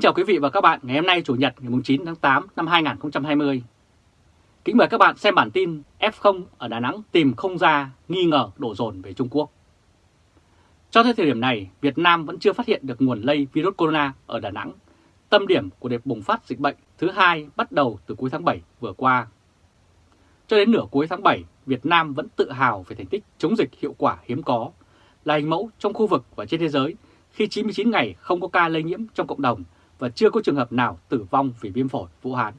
Kính chào quý vị và các bạn ngày hôm nay Chủ nhật ngày 9 tháng 8 năm 2020. Kính mời các bạn xem bản tin F0 ở Đà Nẵng tìm không ra nghi ngờ đổ dồn về Trung Quốc. Cho tới thời điểm này, Việt Nam vẫn chưa phát hiện được nguồn lây virus corona ở Đà Nẵng, tâm điểm của đợt bùng phát dịch bệnh thứ hai bắt đầu từ cuối tháng 7 vừa qua. Cho đến nửa cuối tháng 7, Việt Nam vẫn tự hào về thành tích chống dịch hiệu quả hiếm có, là hình mẫu trong khu vực và trên thế giới khi 99 ngày không có ca lây nhiễm trong cộng đồng và chưa có trường hợp nào tử vong vì viêm phổi Vũ Hán.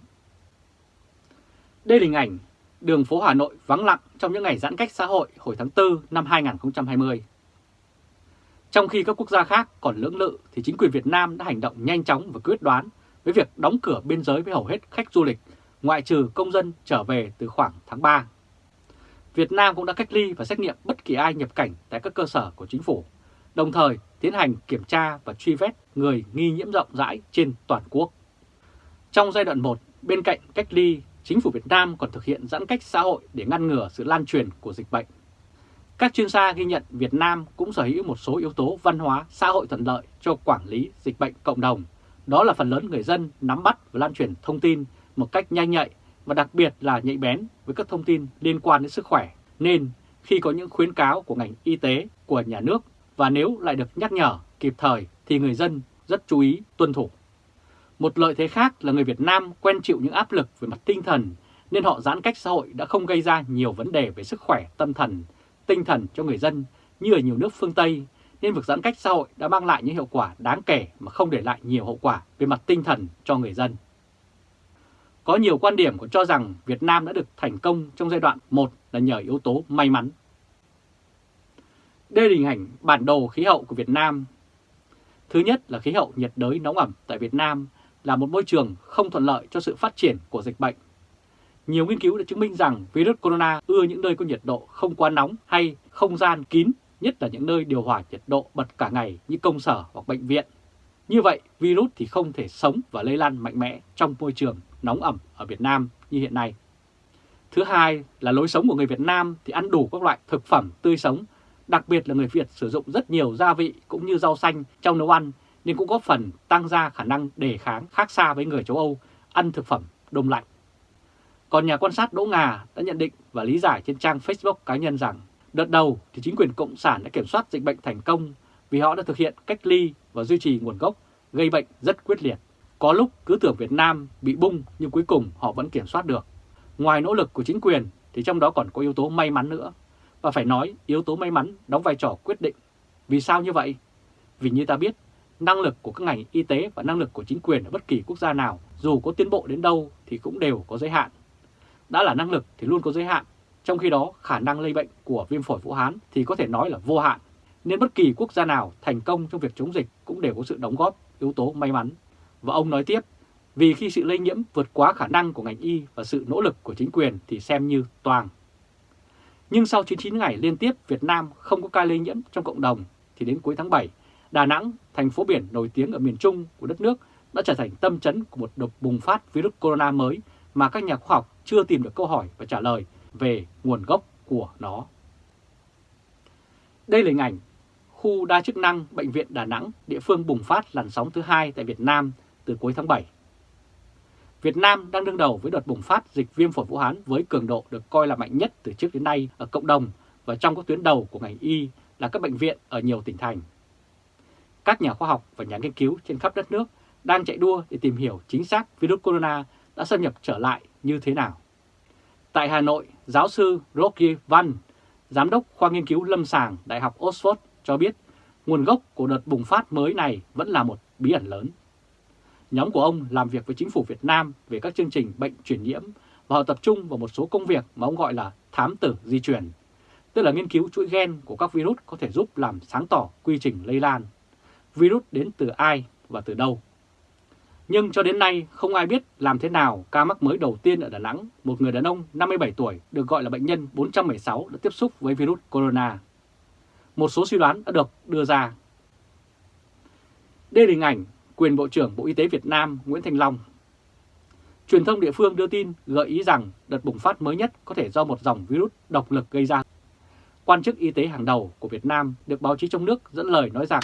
Đây là hình ảnh đường phố Hà Nội vắng lặng trong những ngày giãn cách xã hội hồi tháng 4 năm 2020. Trong khi các quốc gia khác còn lưỡng lự thì chính quyền Việt Nam đã hành động nhanh chóng và quyết đoán với việc đóng cửa biên giới với hầu hết khách du lịch, ngoại trừ công dân trở về từ khoảng tháng 3. Việt Nam cũng đã cách ly và xét nghiệm bất kỳ ai nhập cảnh tại các cơ sở của chính phủ, đồng thời tiến hành kiểm tra và truy vết người nghi nhiễm rộng rãi trên toàn quốc. Trong giai đoạn 1, bên cạnh cách ly, chính phủ Việt Nam còn thực hiện giãn cách xã hội để ngăn ngừa sự lan truyền của dịch bệnh. Các chuyên gia ghi nhận Việt Nam cũng sở hữu một số yếu tố văn hóa, xã hội thuận lợi cho quản lý dịch bệnh cộng đồng. Đó là phần lớn người dân nắm bắt và lan truyền thông tin một cách nhanh nhạy và đặc biệt là nhạy bén với các thông tin liên quan đến sức khỏe. Nên khi có những khuyến cáo của ngành y tế, của nhà nước và nếu lại được nhắc nhở kịp thời thì người dân rất chú ý tuân thủ. Một lợi thế khác là người Việt Nam quen chịu những áp lực về mặt tinh thần nên họ giãn cách xã hội đã không gây ra nhiều vấn đề về sức khỏe tâm thần, tinh thần cho người dân như ở nhiều nước phương Tây nên việc giãn cách xã hội đã mang lại những hiệu quả đáng kể mà không để lại nhiều hậu quả về mặt tinh thần cho người dân. Có nhiều quan điểm cũng cho rằng Việt Nam đã được thành công trong giai đoạn 1 là nhờ yếu tố may mắn. Đây là hình ảnh bản đồ khí hậu của Việt Nam. Thứ nhất là khí hậu nhiệt đới nóng ẩm tại Việt Nam là một môi trường không thuận lợi cho sự phát triển của dịch bệnh. Nhiều nghiên cứu đã chứng minh rằng virus corona ưa những nơi có nhiệt độ không quá nóng hay không gian kín, nhất là những nơi điều hòa nhiệt độ bật cả ngày như công sở hoặc bệnh viện. Như vậy, virus thì không thể sống và lây lan mạnh mẽ trong môi trường nóng ẩm ở Việt Nam như hiện nay. Thứ hai là lối sống của người Việt Nam thì ăn đủ các loại thực phẩm tươi sống, đặc biệt là người Việt sử dụng rất nhiều gia vị cũng như rau xanh trong nấu ăn nên cũng có phần tăng ra khả năng đề kháng khác xa với người châu Âu ăn thực phẩm đông lạnh. Còn nhà quan sát Đỗ Ngà đã nhận định và lý giải trên trang Facebook cá nhân rằng đợt đầu thì chính quyền Cộng sản đã kiểm soát dịch bệnh thành công vì họ đã thực hiện cách ly và duy trì nguồn gốc, gây bệnh rất quyết liệt. Có lúc cứ tưởng Việt Nam bị bung nhưng cuối cùng họ vẫn kiểm soát được. Ngoài nỗ lực của chính quyền thì trong đó còn có yếu tố may mắn nữa. Và phải nói yếu tố may mắn đóng vai trò quyết định. Vì sao như vậy? Vì như ta biết, năng lực của các ngành y tế và năng lực của chính quyền ở bất kỳ quốc gia nào dù có tiến bộ đến đâu thì cũng đều có giới hạn. Đã là năng lực thì luôn có giới hạn, trong khi đó khả năng lây bệnh của viêm phổi Vũ Hán thì có thể nói là vô hạn. Nên bất kỳ quốc gia nào thành công trong việc chống dịch cũng đều có sự đóng góp yếu tố may mắn. Và ông nói tiếp, vì khi sự lây nhiễm vượt quá khả năng của ngành y và sự nỗ lực của chính quyền thì xem như toàn. Nhưng sau 99 ngày liên tiếp Việt Nam không có ca lây nhiễm trong cộng đồng thì đến cuối tháng 7, Đà Nẵng, thành phố biển nổi tiếng ở miền Trung của đất nước đã trở thành tâm chấn của một đợt bùng phát virus corona mới mà các nhà khoa học chưa tìm được câu hỏi và trả lời về nguồn gốc của nó. Đây là hình ảnh khu đa chức năng Bệnh viện Đà Nẵng, địa phương bùng phát làn sóng thứ hai tại Việt Nam từ cuối tháng 7. Việt Nam đang đương đầu với đợt bùng phát dịch viêm phổi Vũ Hán với cường độ được coi là mạnh nhất từ trước đến nay ở cộng đồng và trong các tuyến đầu của ngành y là các bệnh viện ở nhiều tỉnh thành. Các nhà khoa học và nhà nghiên cứu trên khắp đất nước đang chạy đua để tìm hiểu chính xác virus corona đã xâm nhập trở lại như thế nào. Tại Hà Nội, giáo sư Rocky Văn, giám đốc khoa nghiên cứu lâm sàng Đại học Oxford cho biết nguồn gốc của đợt bùng phát mới này vẫn là một bí ẩn lớn. Nhóm của ông làm việc với chính phủ Việt Nam về các chương trình bệnh truyền nhiễm và họ tập trung vào một số công việc mà ông gọi là thám tử di truyền, tức là nghiên cứu chuỗi gen của các virus có thể giúp làm sáng tỏ quy trình lây lan. Virus đến từ ai và từ đâu? Nhưng cho đến nay không ai biết làm thế nào ca mắc mới đầu tiên ở Đà Nẵng, một người đàn ông 57 tuổi được gọi là bệnh nhân 416 đã tiếp xúc với virus corona. Một số suy đoán đã được đưa ra. Đây là hình ảnh quyền Bộ trưởng Bộ Y tế Việt Nam Nguyễn Thành Long. Truyền thông địa phương đưa tin gợi ý rằng đợt bùng phát mới nhất có thể do một dòng virus độc lực gây ra. Quan chức y tế hàng đầu của Việt Nam được báo chí trong nước dẫn lời nói rằng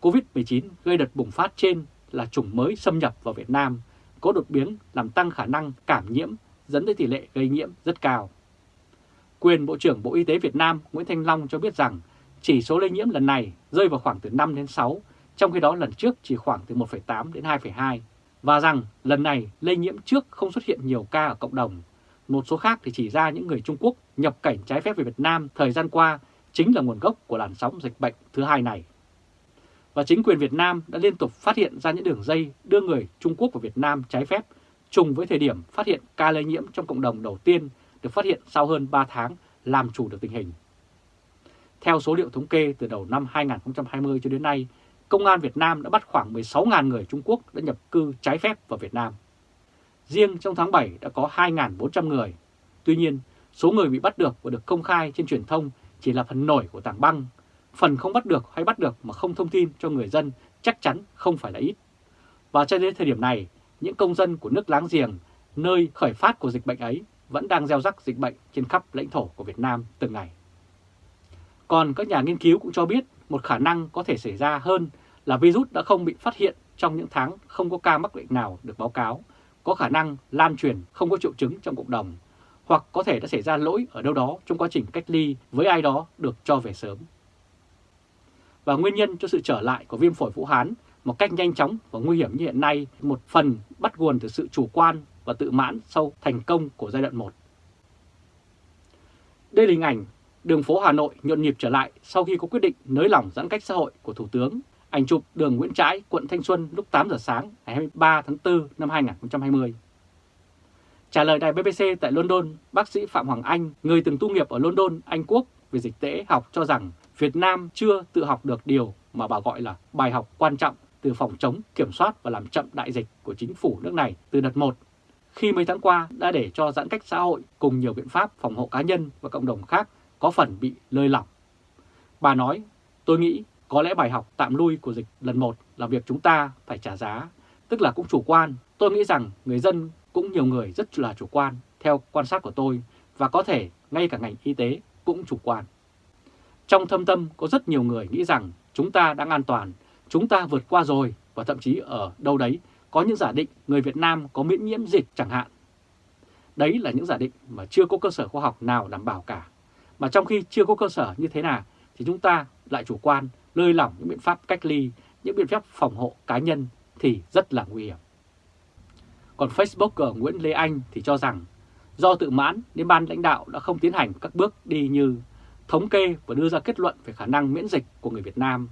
COVID-19 gây đợt bùng phát trên là chủng mới xâm nhập vào Việt Nam, có đột biến làm tăng khả năng cảm nhiễm, dẫn tới tỷ lệ gây nhiễm rất cao. Quyền Bộ trưởng Bộ Y tế Việt Nam Nguyễn Thanh Long cho biết rằng chỉ số lây nhiễm lần này rơi vào khoảng từ 5 đến 6, trong khi đó lần trước chỉ khoảng từ 1,8 đến 2,2, và rằng lần này lây nhiễm trước không xuất hiện nhiều ca ở cộng đồng. Một số khác thì chỉ ra những người Trung Quốc nhập cảnh trái phép về Việt Nam thời gian qua chính là nguồn gốc của làn sóng dịch bệnh thứ hai này. Và chính quyền Việt Nam đã liên tục phát hiện ra những đường dây đưa người Trung Quốc vào Việt Nam trái phép trùng với thời điểm phát hiện ca lây nhiễm trong cộng đồng đầu tiên được phát hiện sau hơn 3 tháng làm chủ được tình hình. Theo số liệu thống kê từ đầu năm 2020 cho đến nay, Công an Việt Nam đã bắt khoảng 16.000 người Trung Quốc đã nhập cư trái phép vào Việt Nam. Riêng trong tháng 7 đã có 2.400 người. Tuy nhiên, số người bị bắt được và được công khai trên truyền thông chỉ là phần nổi của tảng băng. Phần không bắt được hay bắt được mà không thông tin cho người dân chắc chắn không phải là ít. Và cho đến thời điểm này, những công dân của nước láng giềng, nơi khởi phát của dịch bệnh ấy, vẫn đang gieo rắc dịch bệnh trên khắp lãnh thổ của Việt Nam từng ngày. Còn các nhà nghiên cứu cũng cho biết một khả năng có thể xảy ra hơn là virus đã không bị phát hiện trong những tháng không có ca mắc bệnh nào được báo cáo, có khả năng lan truyền không có triệu chứng trong cộng đồng, hoặc có thể đã xảy ra lỗi ở đâu đó trong quá trình cách ly với ai đó được cho về sớm. Và nguyên nhân cho sự trở lại của viêm phổi Vũ Hán một cách nhanh chóng và nguy hiểm như hiện nay một phần bắt nguồn từ sự chủ quan và tự mãn sau thành công của giai đoạn 1. Đây là hình ảnh đường phố Hà Nội nhộn nhịp trở lại sau khi có quyết định nới lỏng giãn cách xã hội của Thủ tướng. Ảnh chụp đường Nguyễn Trãi, quận Thanh Xuân lúc 8 giờ sáng ngày 23 tháng 4 năm 2020. Trả lời đài BBC tại London, bác sĩ Phạm Hoàng Anh, người từng tu nghiệp ở London, Anh Quốc về dịch tễ học cho rằng Việt Nam chưa tự học được điều mà bà gọi là bài học quan trọng từ phòng chống, kiểm soát và làm chậm đại dịch của chính phủ nước này từ đợt 1 khi mấy tháng qua đã để cho giãn cách xã hội cùng nhiều biện pháp phòng hộ cá nhân và cộng đồng khác có phần bị lơi lỏng. Bà nói, tôi nghĩ có lẽ bài học tạm lui của dịch lần một là việc chúng ta phải trả giá, tức là cũng chủ quan. Tôi nghĩ rằng người dân cũng nhiều người rất là chủ quan theo quan sát của tôi và có thể ngay cả ngành y tế cũng chủ quan. Trong thâm tâm có rất nhiều người nghĩ rằng chúng ta đang an toàn, chúng ta vượt qua rồi và thậm chí ở đâu đấy có những giả định người Việt Nam có miễn nhiễm dịch chẳng hạn. Đấy là những giả định mà chưa có cơ sở khoa học nào đảm bảo cả. Mà trong khi chưa có cơ sở như thế nào thì chúng ta lại chủ quan, lơi lỏng những biện pháp cách ly, những biện pháp phòng hộ cá nhân thì rất là nguy hiểm. Còn Facebooker Nguyễn Lê Anh thì cho rằng do tự mãn nên ban lãnh đạo đã không tiến hành các bước đi như thống kê và đưa ra kết luận về khả năng miễn dịch của người Việt Nam,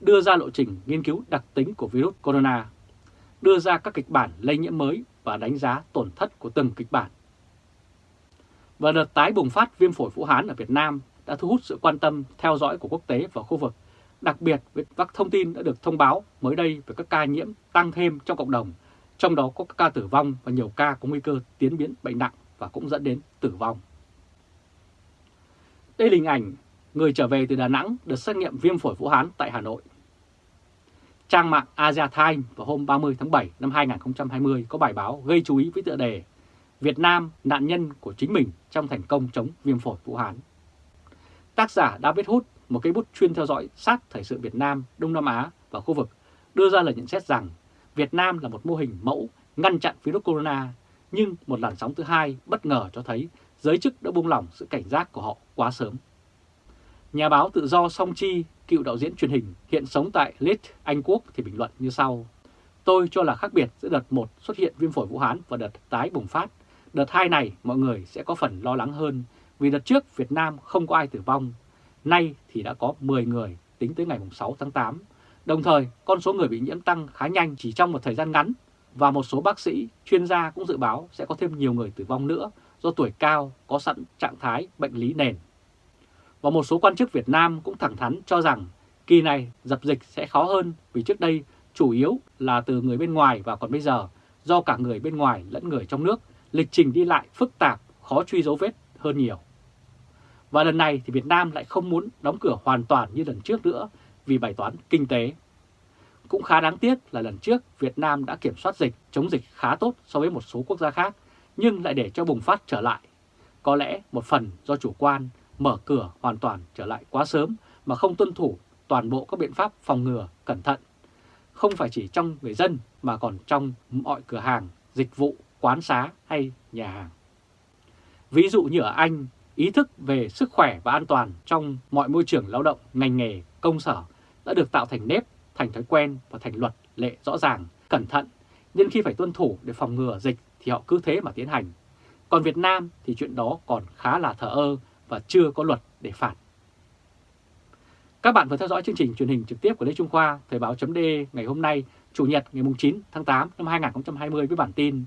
đưa ra lộ trình nghiên cứu đặc tính của virus corona, đưa ra các kịch bản lây nhiễm mới và đánh giá tổn thất của từng kịch bản. Và đợt tái bùng phát viêm phổi Vũ Hán ở Việt Nam đã thu hút sự quan tâm theo dõi của quốc tế và khu vực, đặc biệt với các thông tin đã được thông báo mới đây về các ca nhiễm tăng thêm trong cộng đồng, trong đó có các ca tử vong và nhiều ca có nguy cơ tiến biến bệnh nặng và cũng dẫn đến tử vong. Đây là hình ảnh người trở về từ Đà Nẵng được xét nghiệm viêm phổi Vũ Hán tại Hà Nội. Trang mạng Asia Times vào hôm 30 tháng 7 năm 2020 có bài báo gây chú ý với tựa đề Việt Nam nạn nhân của chính mình trong thành công chống viêm phổi Vũ Hán. Tác giả David Hood, một cây bút chuyên theo dõi sát thời sự Việt Nam, Đông Nam Á và khu vực, đưa ra lời nhận xét rằng Việt Nam là một mô hình mẫu ngăn chặn virus corona, nhưng một làn sóng thứ hai bất ngờ cho thấy giới chức đã buông lỏng sự cảnh giác của họ quá sớm. Nhà báo tự do Song Chi, cựu đạo diễn truyền hình, hiện sống tại Leeds, Anh Quốc thì bình luận như sau. Tôi cho là khác biệt giữa đợt 1 xuất hiện viêm phổi Vũ Hán và đợt tái bùng phát. Đợt 2 này mọi người sẽ có phần lo lắng hơn vì đợt trước Việt Nam không có ai tử vong. Nay thì đã có 10 người tính tới ngày 6 tháng 8. Đồng thời, con số người bị nhiễm tăng khá nhanh chỉ trong một thời gian ngắn và một số bác sĩ, chuyên gia cũng dự báo sẽ có thêm nhiều người tử vong nữa do tuổi cao có sẵn trạng thái bệnh lý nền. Và một số quan chức Việt Nam cũng thẳng thắn cho rằng kỳ này dập dịch sẽ khó hơn vì trước đây chủ yếu là từ người bên ngoài và còn bây giờ do cả người bên ngoài lẫn người trong nước, lịch trình đi lại phức tạp, khó truy dấu vết hơn nhiều. Và lần này thì Việt Nam lại không muốn đóng cửa hoàn toàn như lần trước nữa vì bài toán kinh tế. Cũng khá đáng tiếc là lần trước Việt Nam đã kiểm soát dịch, chống dịch khá tốt so với một số quốc gia khác, nhưng lại để cho bùng phát trở lại. Có lẽ một phần do chủ quan mở cửa hoàn toàn trở lại quá sớm mà không tuân thủ toàn bộ các biện pháp phòng ngừa cẩn thận. không phải chỉ trong người dân mà còn trong mọi cửa hàng, dịch vụ, quán xá hay nhà hàng. Ví dụ như ở Anh, ý thức về sức khỏe và an toàn trong mọi môi trường lao động, ngành nghề, công sở đã được tạo thành nếp, thành thói quen và thành luật lệ rõ ràng, cẩn thận, nên khi phải tuân thủ để phòng ngừa dịch thì họ cứ thế mà tiến hành. Còn Việt Nam thì chuyện đó còn khá là thờ ơ và chưa có luật để phạt. Các bạn vừa theo dõi chương trình truyền hình trực tiếp của Lê Trung Khoa, Thời báo.de ngày hôm nay, Chủ nhật ngày 9 tháng 8 năm 2020 với bản tin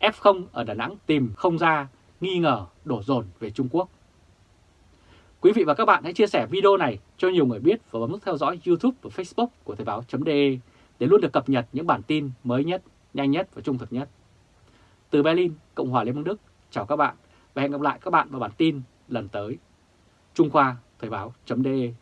F0 ở Đà Nẵng tìm không ra, nghi ngờ đổ dồn về Trung Quốc. Quý vị và các bạn hãy chia sẻ video này cho nhiều người biết và bấm nút theo dõi YouTube và Facebook của Thời báo.de để luôn được cập nhật những bản tin mới nhất, nhanh nhất và trung thực nhất. Từ Berlin, Cộng hòa Liên bang Đức, chào các bạn và hẹn gặp lại các bạn vào bản tin lần tới. Trung Khoa Thời báo.de